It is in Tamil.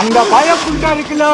அந்த பயப்புட்டா இருக்குல்ல?